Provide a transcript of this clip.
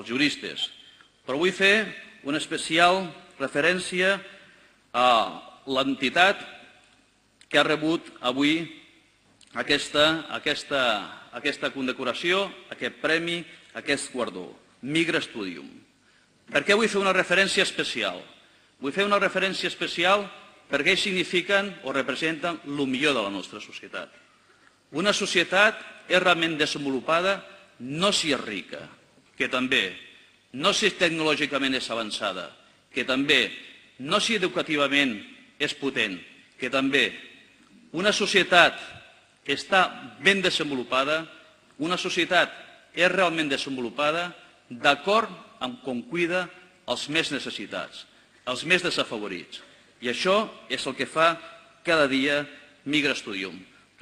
els juristes. Però vull fer una especial referència a l'entitat que ha rebut avui aquesta, aquesta, aquesta condecoració, aquest premi, aquest guardó, Migra Studium. Per què vull fer una referència especial? Vull fer una referència especial perquè ells signifiquen o representen el millor de la nostra societat. Una societat és realment desenvolupada no si és rica, que també, no si tecnològicament és avançada, que també, no si educativament és potent, que també una societat que està ben desenvolupada, una societat és realment desenvolupada d'acord amb com cuida els més necessitats, els més desafavorits. I això és el que fa cada dia Migra Studium.